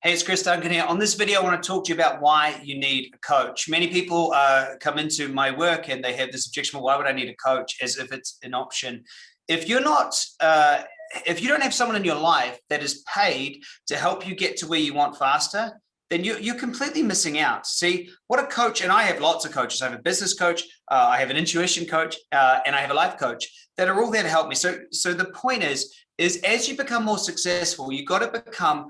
Hey, it's Chris Duncan here. On this video, I want to talk to you about why you need a coach. Many people uh, come into my work and they have this objection, well, why would I need a coach as if it's an option? If you're not, uh, if you don't have someone in your life that is paid to help you get to where you want faster, then you, you're completely missing out. See, what a coach, and I have lots of coaches. I have a business coach, uh, I have an intuition coach, uh, and I have a life coach that are all there to help me. So, so the point is, is as you become more successful, you've got to become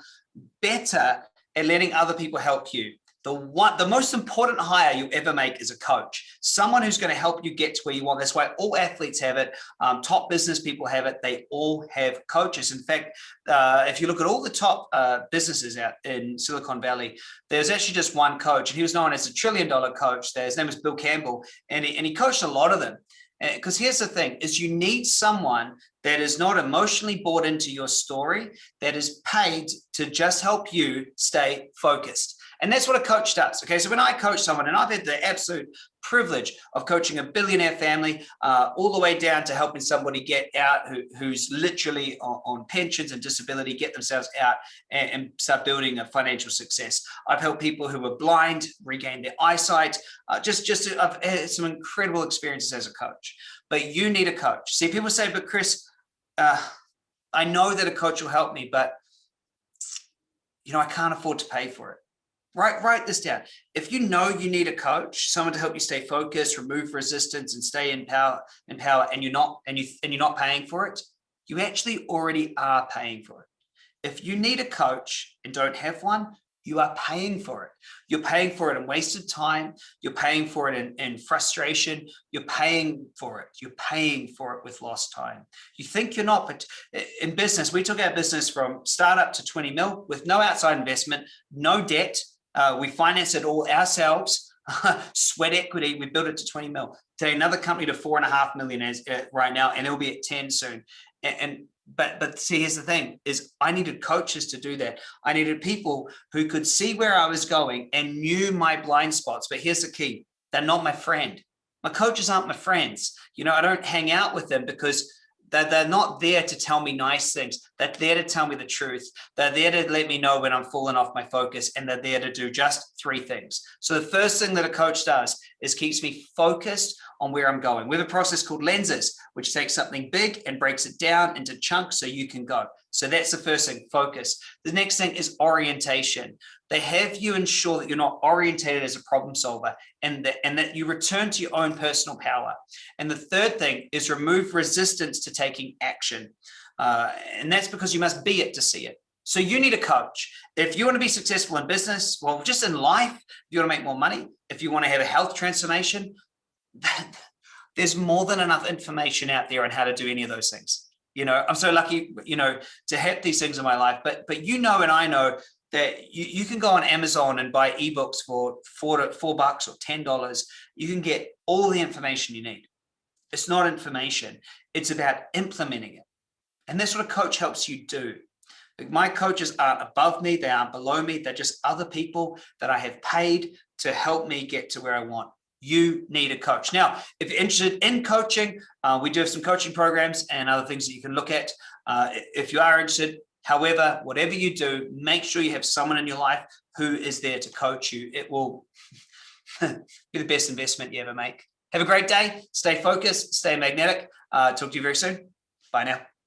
better at letting other people help you. The one, the most important hire you ever make is a coach, someone who's going to help you get to where you want. That's why all athletes have it. Um, top business people have it. They all have coaches. In fact, uh, if you look at all the top uh, businesses out in Silicon Valley, there's actually just one coach, and he was known as a trillion dollar coach. His name is Bill Campbell, and he, and he coached a lot of them. Because here's the thing, is you need someone that is not emotionally bought into your story, that is paid to just help you stay focused. And that's what a coach does. Okay, so when I coach someone, and I've had the absolute privilege of coaching a billionaire family uh, all the way down to helping somebody get out who, who's literally on, on, pensions and disability, get themselves out and, and, start building a financial success. I've helped people who were blind regain their eyesight. Uh, just, just I've had some incredible experiences as a coach. But you need a coach. See, people say, but Chris, uh, I know that a coach will help me, but you know, I can't afford to pay for it. Write, write this down. If you know you need a coach, someone to help you stay focused, remove resistance and stay in power, in power and you're not and you and you're not paying for it, you actually already are paying for it. If you need a coach and don't have one, you are paying for it. You're paying for it in wasted time. You're paying for it in, in, frustration. You're paying for it. You're paying for it with lost time. You think you're not, but eh, in business, we took our business from startup to 20 mil with no outside investment, no debt. Uh, we finance it all ourselves. sweat equity, we built it to 20 mil. Today, another company to four and a half million as, uh, right now, and it'll be at 10 soon. And, and but but see here's the thing is i needed coaches to do that i needed people who could see where i was going and knew my blind spots but here's the key they're not my friend my coaches aren't my friends you know i don't hang out with them because they're, they're not there to tell me nice things. They're there to tell me the truth. They're there to let me know when i'm falling off my focus and they're there to do just three things. So the first thing that a coach does is keeps me focused on where I'm going. We have a process called lenses, which takes something big and breaks it down into chunks so you can go. So that's the first thing, focus. The next thing is orientation. They have you ensure that you're not orientated as a problem solver and that, and that you return to your own personal power. And the third thing is remove resistance to taking action. Uh, and that's because you must be it to see it. So you need a coach. If you want to be successful in business, well, just in life, if you want to make more money, if you want to have a health transformation, there's more than enough information out there on how to do any of those things. You know, I'm so lucky, you know, to have these things in my life, but, but you know, and I know that you, you can go on Amazon and buy ebooks for four to four bucks or $10. You can get all the information you need. It's not information. It's about implementing it. And that's what a coach helps you do. My coaches aren't above me. They aren't below me. They're just other people that I have paid to help me get to where I want you need a coach. Now, if you're interested in coaching, uh, we do have some coaching programs and other things that you can look at. Uh, if you are interested, however, whatever you do, make sure you have someone in your life who is there to coach you. It will be the best investment you ever make. Have a great day. Stay focused, stay magnetic. Uh, talk to you very soon. Bye now.